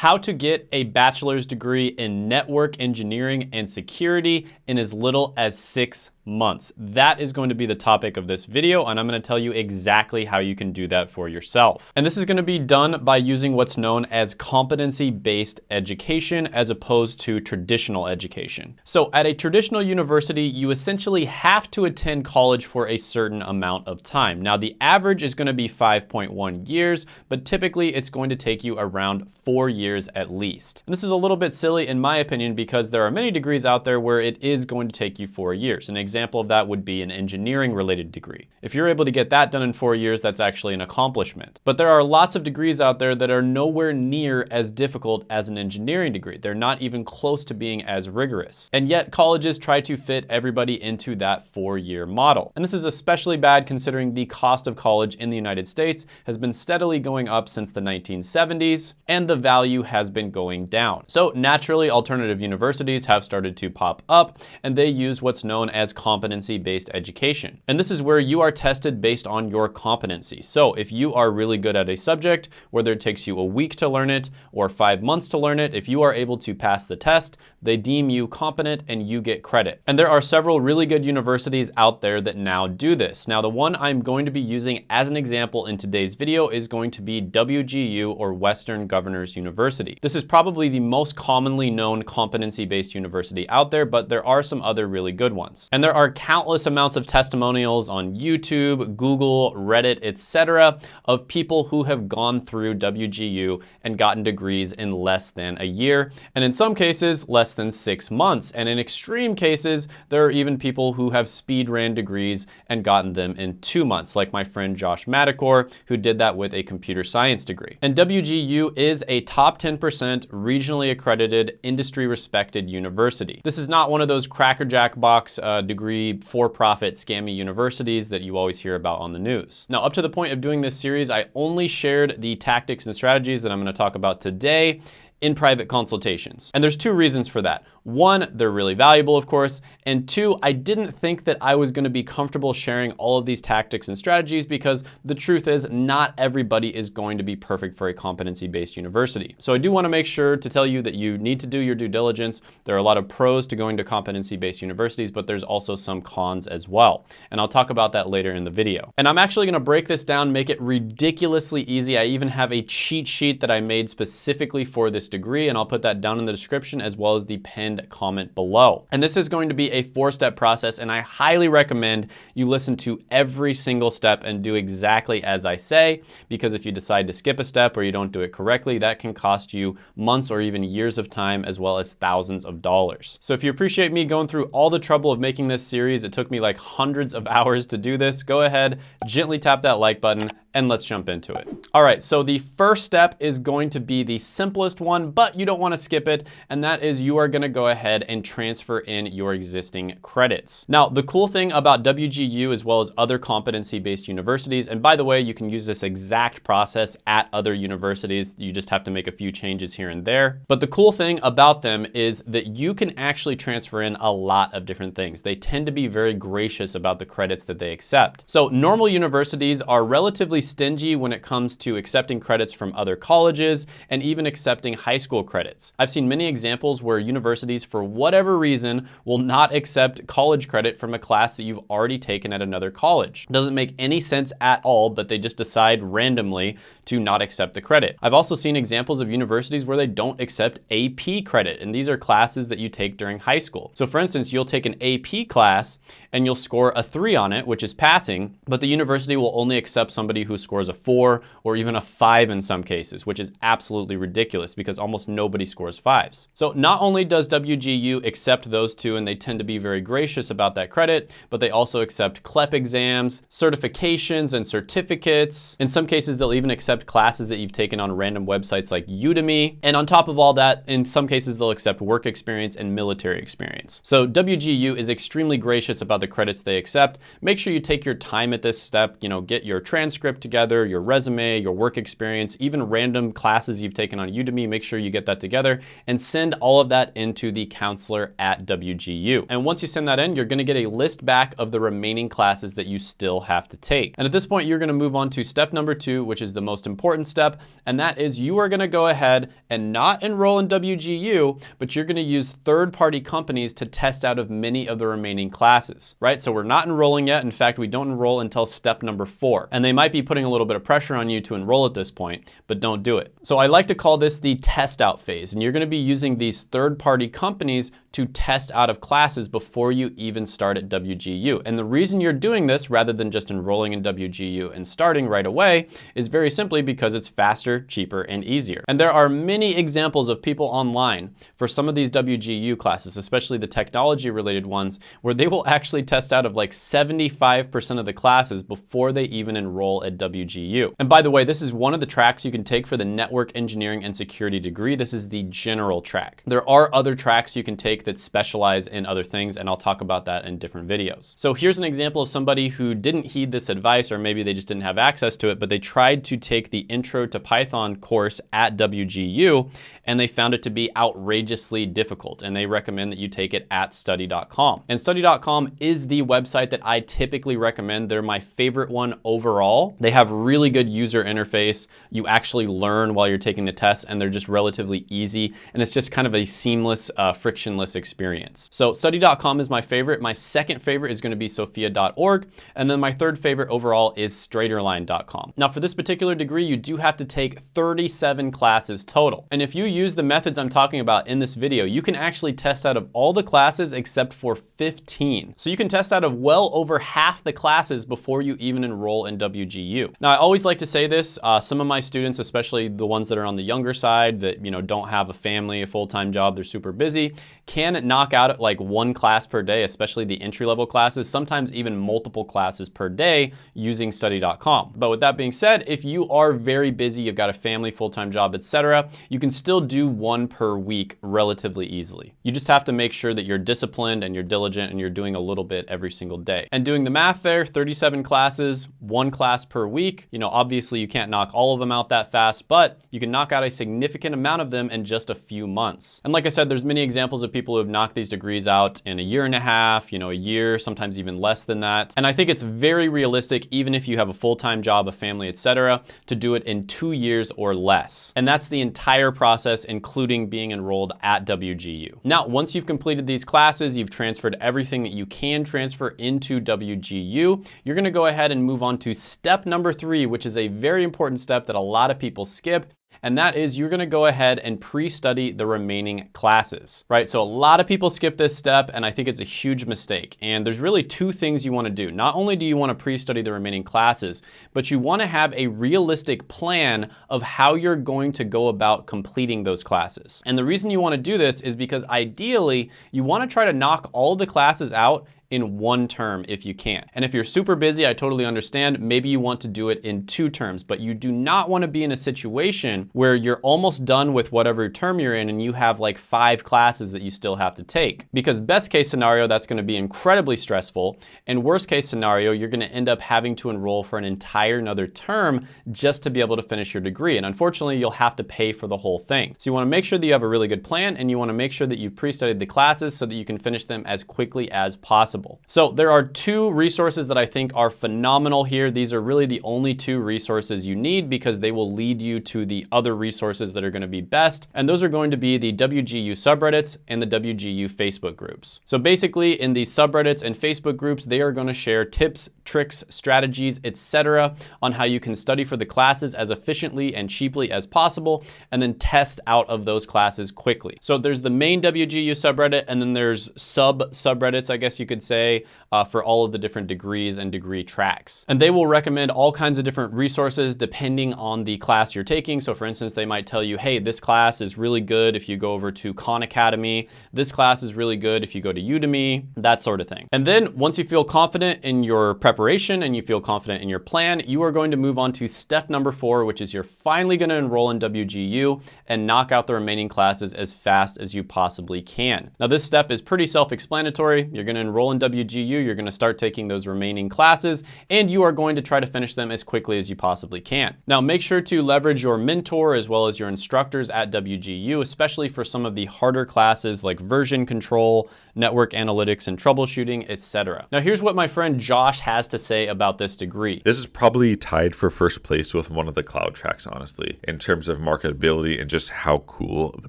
how to get a bachelor's degree in network engineering and security in as little as six months. That is going to be the topic of this video, and I'm gonna tell you exactly how you can do that for yourself. And this is gonna be done by using what's known as competency-based education as opposed to traditional education. So at a traditional university, you essentially have to attend college for a certain amount of time. Now, the average is gonna be 5.1 years, but typically it's going to take you around four years at least. And this is a little bit silly in my opinion because there are many degrees out there where it is going to take you four years. An example of that would be an engineering related degree. If you're able to get that done in four years, that's actually an accomplishment. But there are lots of degrees out there that are nowhere near as difficult as an engineering degree. They're not even close to being as rigorous. And yet colleges try to fit everybody into that four-year model. And this is especially bad considering the cost of college in the United States has been steadily going up since the 1970s, and the value has been going down. So naturally, alternative universities have started to pop up, and they use what's known as competency-based education. And this is where you are tested based on your competency. So if you are really good at a subject, whether it takes you a week to learn it or five months to learn it, if you are able to pass the test, they deem you competent and you get credit. And there are several really good universities out there that now do this. Now, the one I'm going to be using as an example in today's video is going to be WGU or Western Governors University. This is probably the most commonly known competency-based university out there, but there are some other really good ones. And there are countless amounts of testimonials on YouTube, Google, Reddit, etc. of people who have gone through WGU and gotten degrees in less than a year, and in some cases, less than six months. And in extreme cases, there are even people who have speed ran degrees and gotten them in two months, like my friend Josh Madakor, who did that with a computer science degree. And WGU is a top 10% regionally accredited, industry respected university. This is not one of those crackerjack box uh, degree for-profit scammy universities that you always hear about on the news. Now, up to the point of doing this series, I only shared the tactics and strategies that I'm gonna talk about today in private consultations. And there's two reasons for that. One, they're really valuable, of course. And two, I didn't think that I was gonna be comfortable sharing all of these tactics and strategies because the truth is not everybody is going to be perfect for a competency-based university. So I do wanna make sure to tell you that you need to do your due diligence. There are a lot of pros to going to competency-based universities, but there's also some cons as well. And I'll talk about that later in the video. And I'm actually gonna break this down, make it ridiculously easy. I even have a cheat sheet that I made specifically for this degree, and I'll put that down in the description as well as the pinned comment below. And this is going to be a four-step process, and I highly recommend you listen to every single step and do exactly as I say, because if you decide to skip a step or you don't do it correctly, that can cost you months or even years of time as well as thousands of dollars. So if you appreciate me going through all the trouble of making this series, it took me like hundreds of hours to do this, go ahead, gently tap that like button, and let's jump into it. All right, so the first step is going to be the simplest one, but you don't wanna skip it, and that is you are gonna go ahead and transfer in your existing credits. Now, the cool thing about WGU as well as other competency-based universities, and by the way, you can use this exact process at other universities, you just have to make a few changes here and there. But the cool thing about them is that you can actually transfer in a lot of different things. They tend to be very gracious about the credits that they accept. So normal universities are relatively stingy when it comes to accepting credits from other colleges and even accepting high school credits. I've seen many examples where universities, for whatever reason, will not accept college credit from a class that you've already taken at another college. It doesn't make any sense at all, but they just decide randomly to not accept the credit. I've also seen examples of universities where they don't accept AP credit, and these are classes that you take during high school. So for instance, you'll take an AP class and you'll score a three on it, which is passing, but the university will only accept somebody who scores a four or even a five in some cases, which is absolutely ridiculous because almost nobody scores fives. So not only does WGU accept those two and they tend to be very gracious about that credit, but they also accept CLEP exams, certifications and certificates. In some cases, they'll even accept classes that you've taken on random websites like Udemy. And on top of all that, in some cases, they'll accept work experience and military experience. So WGU is extremely gracious about the credits they accept. Make sure you take your time at this step, you know, get your transcript together, your resume, your work experience, even random classes you've taken on Udemy, make sure you get that together and send all of that into the counselor at WGU. And once you send that in, you're gonna get a list back of the remaining classes that you still have to take. And at this point, you're gonna move on to step number two, which is the most important step, and that is you are gonna go ahead and not enroll in WGU, but you're gonna use third-party companies to test out of many of the remaining classes, right? So we're not enrolling yet. In fact, we don't enroll until step number four. And they might be putting a little bit of pressure on you to enroll at this point, but don't do it. So I like to call this the test out phase. And you're gonna be using these third-party companies to test out of classes before you even start at WGU. And the reason you're doing this rather than just enrolling in WGU and starting right away is very simply because it's faster, cheaper, and easier. And there are many examples of people online for some of these WGU classes, especially the technology related ones, where they will actually test out of like 75% of the classes before they even enroll at WGU. And by the way, this is one of the tracks you can take for the network engineering and security degree. This is the general track. There are other tracks you can take that specialize in other things, and I'll talk about that in different videos. So here's an example of somebody who didn't heed this advice, or maybe they just didn't have access to it, but they tried to take the Intro to Python course at WGU, and they found it to be outrageously difficult, and they recommend that you take it at study.com. And study.com is the website that I typically recommend. They're my favorite one overall. They have really good user interface. You actually learn while you're taking the test, and they're just relatively easy, and it's just kind of a seamless, uh, frictionless experience. So study.com is my favorite. My second favorite is gonna be sophia.org. And then my third favorite overall is straighterline.com. Now for this particular degree, you do have to take 37 classes total. And if you use the methods I'm talking about in this video, you can actually test out of all the classes except for 15. So you can test out of well over half the classes before you even enroll in WGU. Now I always like to say this, uh, some of my students, especially the ones that are on the younger side that you know don't have a family, a full-time job, they're super busy, can knock out like one class per day, especially the entry-level classes, sometimes even multiple classes per day using study.com. But with that being said, if you are very busy, you've got a family, full-time job, etc., you can still do one per week relatively easily. You just have to make sure that you're disciplined and you're diligent and you're doing a little bit every single day. And doing the math there, 37 classes, one class per week, you know, obviously you can't knock all of them out that fast, but you can knock out a significant amount of them in just a few months. And like I said, there's many examples of people people who have knocked these degrees out in a year and a half, you know, a year, sometimes even less than that. And I think it's very realistic, even if you have a full-time job, a family, etc., to do it in two years or less. And that's the entire process, including being enrolled at WGU. Now, once you've completed these classes, you've transferred everything that you can transfer into WGU, you're gonna go ahead and move on to step number three, which is a very important step that a lot of people skip, and that is you're gonna go ahead and pre-study the remaining classes, right? So a lot of people skip this step and I think it's a huge mistake. And there's really two things you wanna do. Not only do you wanna pre-study the remaining classes, but you wanna have a realistic plan of how you're going to go about completing those classes. And the reason you wanna do this is because ideally, you wanna try to knock all the classes out in one term if you can. And if you're super busy, I totally understand. Maybe you want to do it in two terms, but you do not want to be in a situation where you're almost done with whatever term you're in and you have like five classes that you still have to take. Because best case scenario, that's going to be incredibly stressful. And worst case scenario, you're going to end up having to enroll for an entire another term just to be able to finish your degree. And unfortunately, you'll have to pay for the whole thing. So you want to make sure that you have a really good plan and you want to make sure that you've pre-studied the classes so that you can finish them as quickly as possible possible. So there are two resources that I think are phenomenal here. These are really the only two resources you need because they will lead you to the other resources that are gonna be best. And those are going to be the WGU subreddits and the WGU Facebook groups. So basically in these subreddits and Facebook groups, they are gonna share tips, tricks, strategies, etc., on how you can study for the classes as efficiently and cheaply as possible, and then test out of those classes quickly. So there's the main WGU subreddit, and then there's sub subreddits, I guess you could say, uh, for all of the different degrees and degree tracks. And they will recommend all kinds of different resources depending on the class you're taking. So for instance, they might tell you, hey, this class is really good if you go over to Khan Academy. This class is really good if you go to Udemy, that sort of thing. And then once you feel confident in your preparation and you feel confident in your plan, you are going to move on to step number four, which is you're finally gonna enroll in WGU and knock out the remaining classes as fast as you possibly can. Now this step is pretty self-explanatory. You're gonna enroll in WGU, you're gonna start taking those remaining classes and you are going to try to finish them as quickly as you possibly can. Now, make sure to leverage your mentor as well as your instructors at WGU, especially for some of the harder classes like version control, network analytics and troubleshooting, etc. Now, here's what my friend Josh has to say about this degree. This is probably tied for first place with one of the cloud tracks, honestly, in terms of marketability and just how cool the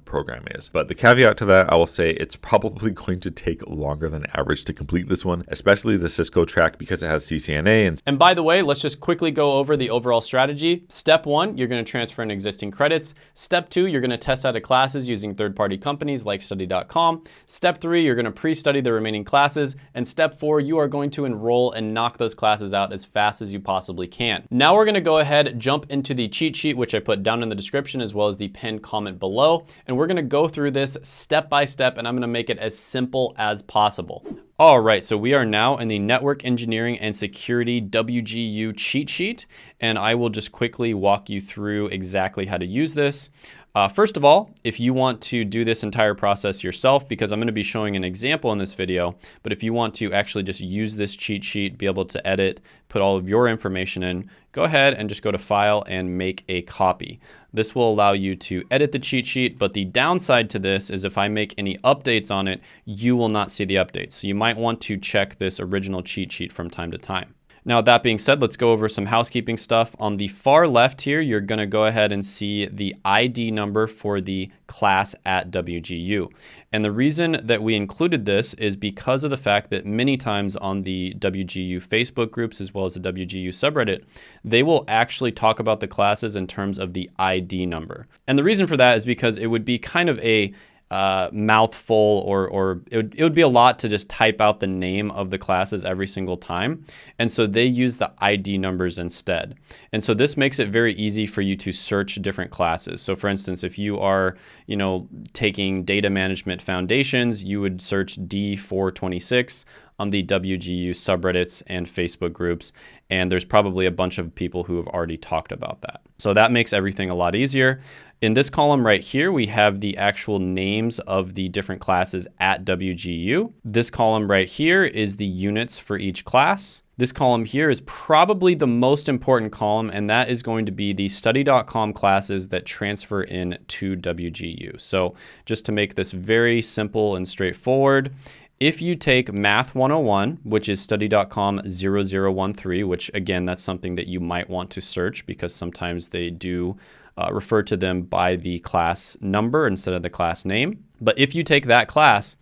program is. But the caveat to that, I will say it's probably going to take longer than average to complete this one, especially the Cisco track because it has CCNA. And, and by the way, let's just quickly go over the overall strategy. Step one, you're going to transfer in existing credits. Step two, you're going to test out of classes using third-party companies like study.com. Step three, you're going to pre-study the remaining classes. And step four, you are going to enroll and knock those classes out as fast as you possibly can. Now we're going to go ahead, jump into the cheat sheet, which I put down in the description as well as the pinned comment below. And we're going to go through this step by step and I'm going to make it as simple as possible. All right, so we are now in the Network Engineering and Security WGU cheat sheet, and I will just quickly walk you through exactly how to use this. Uh, first of all, if you want to do this entire process yourself, because I'm going to be showing an example in this video, but if you want to actually just use this cheat sheet, be able to edit, put all of your information in, go ahead and just go to File and make a copy. This will allow you to edit the cheat sheet, but the downside to this is if I make any updates on it, you will not see the updates. So you might want to check this original cheat sheet from time to time. Now, that being said, let's go over some housekeeping stuff. On the far left here, you're gonna go ahead and see the ID number for the class at WGU. And the reason that we included this is because of the fact that many times on the WGU Facebook groups, as well as the WGU subreddit, they will actually talk about the classes in terms of the ID number. And the reason for that is because it would be kind of a uh, mouthful or, or it would, it would be a lot to just type out the name of the classes every single time. And so they use the ID numbers instead. And so this makes it very easy for you to search different classes. So for instance, if you are, you know, taking data management foundations, you would search D426 on the WGU subreddits and Facebook groups. And there's probably a bunch of people who have already talked about that. So that makes everything a lot easier. In this column right here, we have the actual names of the different classes at WGU. This column right here is the units for each class. This column here is probably the most important column, and that is going to be the study.com classes that transfer in to WGU. So just to make this very simple and straightforward, if you take Math 101, which is study.com 0013, which again, that's something that you might want to search because sometimes they do uh, refer to them by the class number instead of the class name. But if you take that class,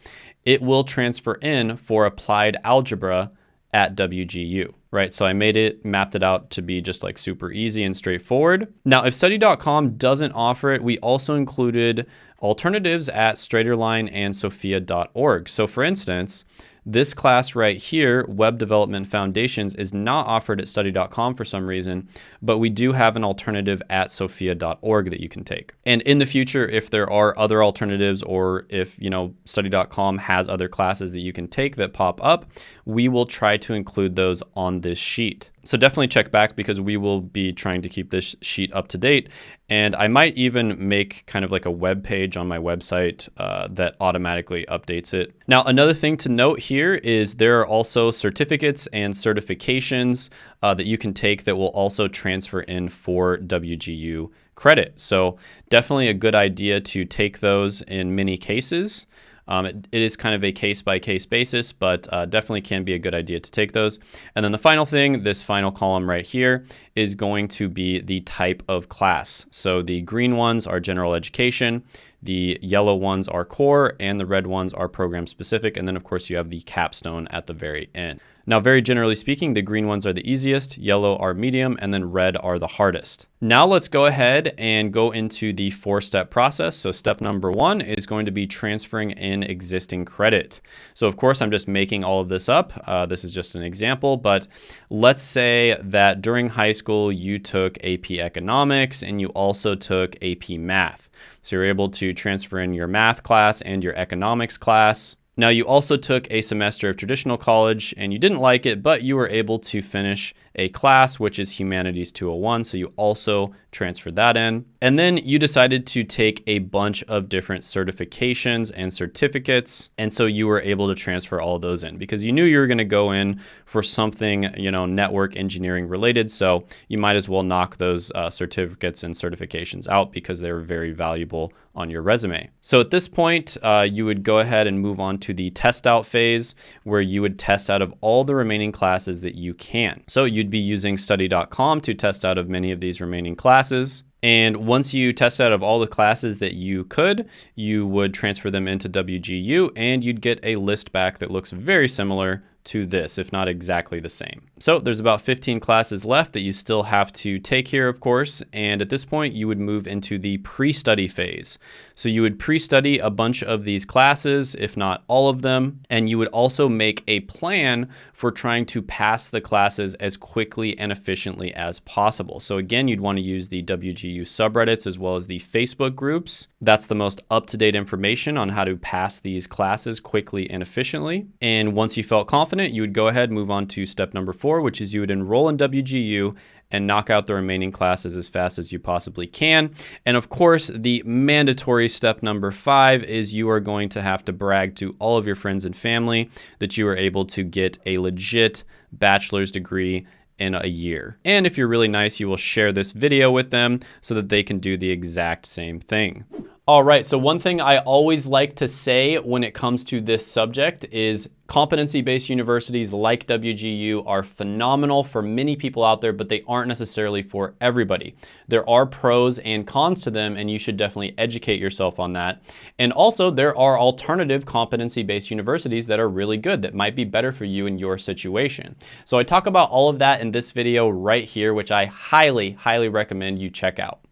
it will transfer in for applied algebra at WGU, right? So I made it, mapped it out to be just like super easy and straightforward. Now, if study.com doesn't offer it, we also included alternatives at Straighterline and Sophia.org. So for instance, this class right here, Web Development Foundations, is not offered at study.com for some reason, but we do have an alternative at sophia.org that you can take. And in the future, if there are other alternatives or if, you know, study.com has other classes that you can take that pop up, we will try to include those on this sheet. So definitely check back because we will be trying to keep this sheet up to date. And I might even make kind of like a web page on my website uh, that automatically updates it. Now, another thing to note here is there are also certificates and certifications uh, that you can take that will also transfer in for WGU credit. So definitely a good idea to take those in many cases. Um, it, it is kind of a case by case basis, but uh, definitely can be a good idea to take those. And then the final thing, this final column right here, is going to be the type of class. So the green ones are general education, the yellow ones are core, and the red ones are program specific. And then, of course, you have the capstone at the very end. Now, very generally speaking, the green ones are the easiest, yellow are medium, and then red are the hardest. Now let's go ahead and go into the four-step process. So step number one is going to be transferring in existing credit. So of course, I'm just making all of this up. Uh, this is just an example, but let's say that during high school, you took AP Economics and you also took AP Math. So you're able to transfer in your math class and your economics class. Now, you also took a semester of traditional college and you didn't like it, but you were able to finish a class, which is Humanities 201. So you also transfer that in. And then you decided to take a bunch of different certifications and certificates. And so you were able to transfer all those in because you knew you were going to go in for something, you know, network engineering related. So you might as well knock those uh, certificates and certifications out because they're very valuable on your resume. So at this point, uh, you would go ahead and move on to the test out phase where you would test out of all the remaining classes that you can. So you'd be using study.com to test out of many of these remaining classes. And once you test out of all the classes that you could, you would transfer them into WGU and you'd get a list back that looks very similar to this, if not exactly the same. So there's about 15 classes left that you still have to take here, of course, and at this point you would move into the pre-study phase. So you would pre-study a bunch of these classes, if not all of them, and you would also make a plan for trying to pass the classes as quickly and efficiently as possible. So again, you'd want to use the WGU subreddits as well as the Facebook groups. That's the most up-to-date information on how to pass these classes quickly and efficiently. And once you felt confident you would go ahead and move on to step number four, which is you would enroll in WGU and knock out the remaining classes as fast as you possibly can. And of course, the mandatory step number five is you are going to have to brag to all of your friends and family that you are able to get a legit bachelor's degree in a year. And if you're really nice, you will share this video with them so that they can do the exact same thing. All right, so one thing I always like to say when it comes to this subject is competency-based universities like WGU are phenomenal for many people out there, but they aren't necessarily for everybody. There are pros and cons to them, and you should definitely educate yourself on that. And also, there are alternative competency-based universities that are really good, that might be better for you in your situation. So I talk about all of that in this video right here, which I highly, highly recommend you check out.